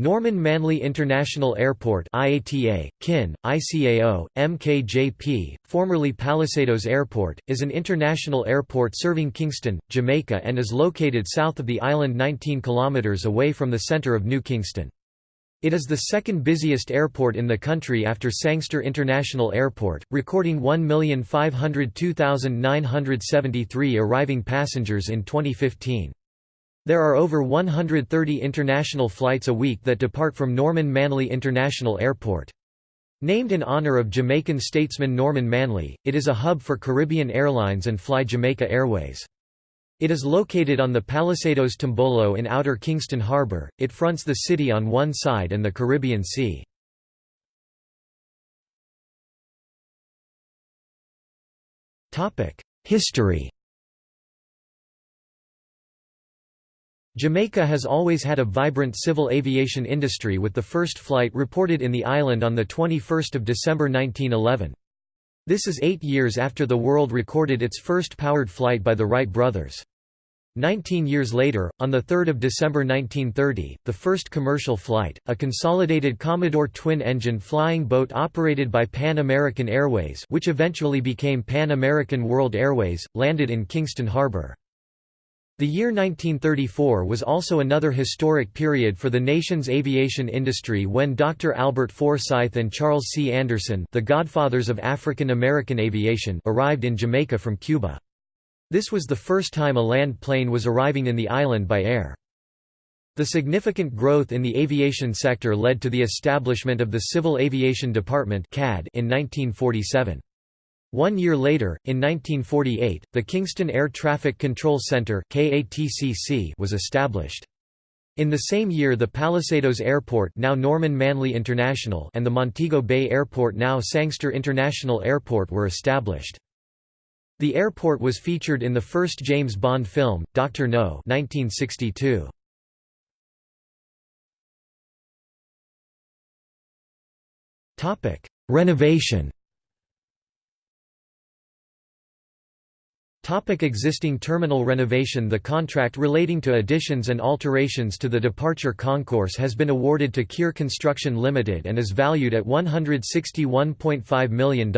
Norman Manley International Airport IATA, KIN, ICAO, MKJP, formerly Palisadoes Airport, is an international airport serving Kingston, Jamaica and is located south of the island 19 km away from the centre of New Kingston. It is the second busiest airport in the country after Sangster International Airport, recording 1,502,973 arriving passengers in 2015. There are over 130 international flights a week that depart from Norman Manley International Airport. Named in honor of Jamaican statesman Norman Manley, it is a hub for Caribbean Airlines and Fly Jamaica Airways. It is located on the Palisadoes Tombolo in Outer Kingston Harbour, it fronts the city on one side and the Caribbean Sea. History Jamaica has always had a vibrant civil aviation industry with the first flight reported in the island on 21 December 1911. This is eight years after the world recorded its first powered flight by the Wright brothers. Nineteen years later, on 3 December 1930, the first commercial flight, a consolidated Commodore twin-engine flying boat operated by Pan American Airways which eventually became Pan American World Airways, landed in Kingston Harbor. The year 1934 was also another historic period for the nation's aviation industry when Dr. Albert Forsyth and Charles C. Anderson the godfathers of African American aviation arrived in Jamaica from Cuba. This was the first time a land plane was arriving in the island by air. The significant growth in the aviation sector led to the establishment of the Civil Aviation Department in 1947. One year later, in 1948, the Kingston Air Traffic Control Center was established. In the same year the Palisadoes Airport now Norman Manley International and the Montego Bay Airport now Sangster International Airport were established. The airport was featured in the first James Bond film, Dr. No 1962. Renovation Topic existing terminal renovation The contract relating to additions and alterations to the departure concourse has been awarded to Kier Construction Limited and is valued at $161.5 million.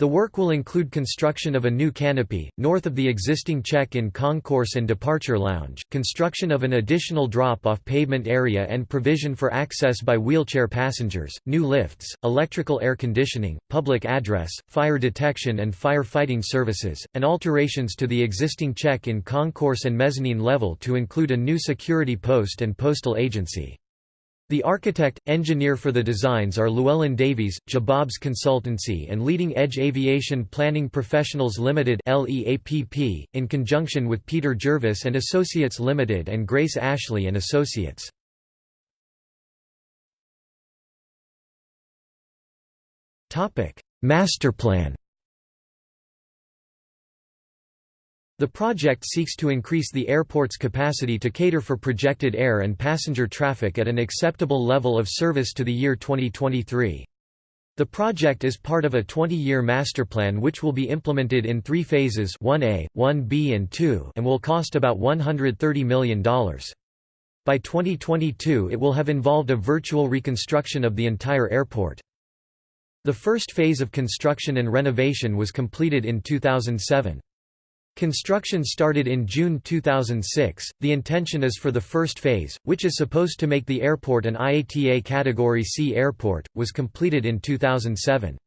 The work will include construction of a new canopy, north of the existing check-in concourse and departure lounge, construction of an additional drop-off pavement area and provision for access by wheelchair passengers, new lifts, electrical air conditioning, public address, fire detection and fire fighting services, and alterations to the existing check-in concourse and mezzanine level to include a new security post and postal agency. The architect, engineer for the designs are Llewelyn Davies, Jacobs Consultancy and Leading Edge Aviation Planning Professionals Limited (LEAPP) in conjunction with Peter Jervis and Associates Limited and Grace Ashley and Associates. Masterplan The project seeks to increase the airport's capacity to cater for projected air and passenger traffic at an acceptable level of service to the year 2023. The project is part of a 20-year master plan which will be implemented in three phases 1A, 1B and 2 and will cost about $130 million. By 2022 it will have involved a virtual reconstruction of the entire airport. The first phase of construction and renovation was completed in 2007. Construction started in June 2006. The intention is for the first phase, which is supposed to make the airport an IATA Category C airport, was completed in 2007.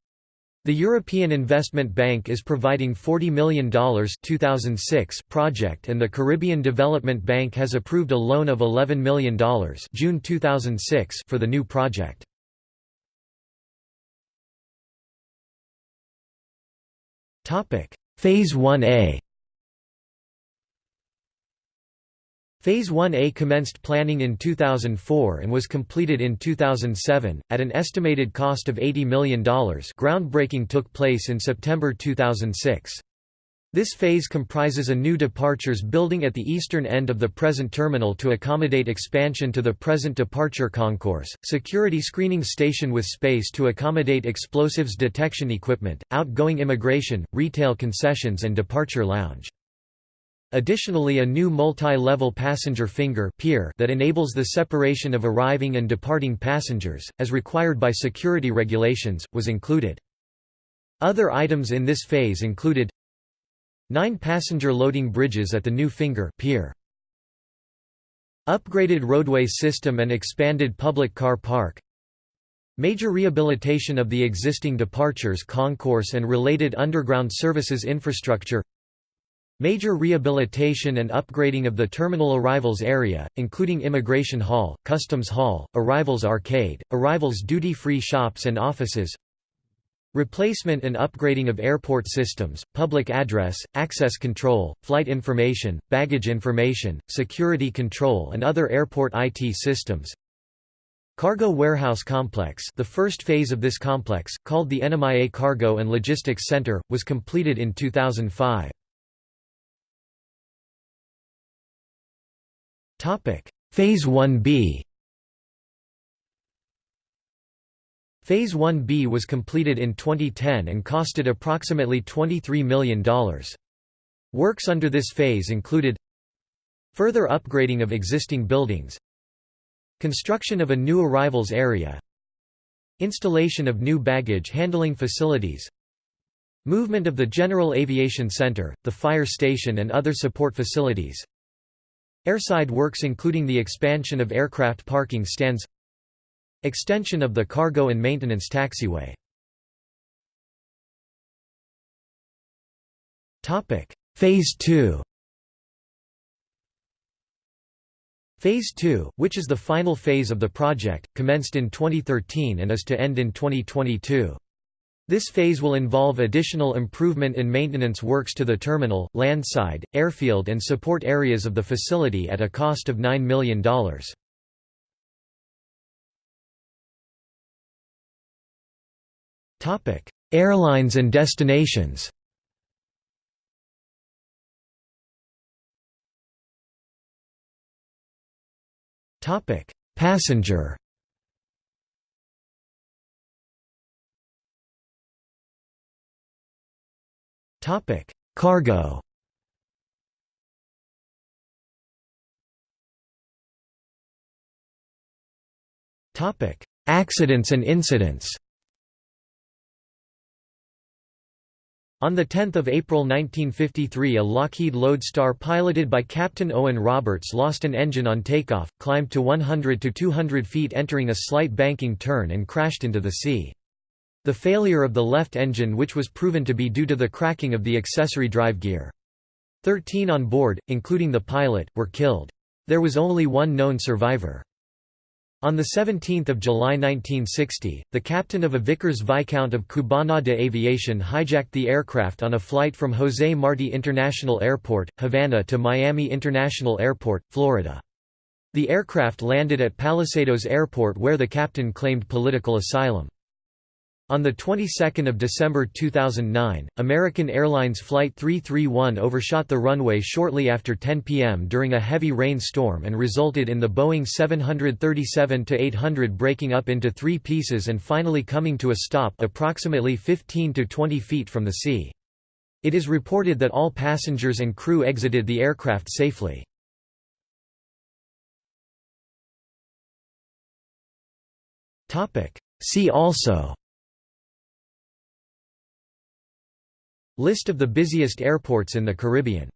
The European Investment Bank is providing $40 million 2006 project and the Caribbean Development Bank has approved a loan of $11 million June 2006 for the new project. Phase 1A Phase 1A commenced planning in 2004 and was completed in 2007, at an estimated cost of $80 million groundbreaking took place in September 2006. This phase comprises a new departures building at the eastern end of the present terminal to accommodate expansion to the present departure concourse, security screening station with space to accommodate explosives detection equipment, outgoing immigration, retail concessions and departure lounge. Additionally a new multi-level passenger finger pier that enables the separation of arriving and departing passengers, as required by security regulations, was included. Other items in this phase included Nine passenger loading bridges at the new finger pier. Upgraded roadway system and expanded public car park Major rehabilitation of the existing departures concourse and related underground services infrastructure Major rehabilitation and upgrading of the terminal arrivals area, including Immigration Hall, Customs Hall, Arrivals Arcade, Arrivals duty-free shops and offices Replacement and upgrading of airport systems, public address, access control, flight information, baggage information, security control and other airport IT systems Cargo Warehouse Complex the first phase of this complex, called the NMIA Cargo and Logistics Center, was completed in 2005. Phase 1b Phase 1b was completed in 2010 and costed approximately $23 million. Works under this phase included Further upgrading of existing buildings Construction of a new arrivals area Installation of new baggage handling facilities Movement of the General Aviation Center, the fire station and other support facilities Airside works including the expansion of aircraft parking stands Extension of the cargo and maintenance taxiway Phase 2 Phase 2, which is the final phase of the project, commenced in 2013 and is to end in 2022. This phase will involve additional improvement and maintenance works to the terminal, landside, airfield and support areas of the facility at a cost of $9 million. Airlines and destinations Passenger Topic: Cargo. Topic: Accidents and incidents. On 10 April 1953 a Lockheed Lodestar piloted by Captain Owen Roberts lost an engine on takeoff, climbed to 100 to 200 feet entering a slight banking turn and crashed into the sea. The failure of the left engine which was proven to be due to the cracking of the accessory drive gear. Thirteen on board, including the pilot, were killed. There was only one known survivor. On 17 July 1960, the captain of a Vickers Viscount of Cubana de Aviation hijacked the aircraft on a flight from José Martí International Airport, Havana to Miami International Airport, Florida. The aircraft landed at Palisadoes Airport where the captain claimed political asylum. On the 22nd of December 2009, American Airlines Flight 331 overshot the runway shortly after 10 p.m. during a heavy rain storm and resulted in the Boeing 737-800 breaking up into three pieces and finally coming to a stop approximately 15 to 20 feet from the sea. It is reported that all passengers and crew exited the aircraft safely. See also List of the busiest airports in the Caribbean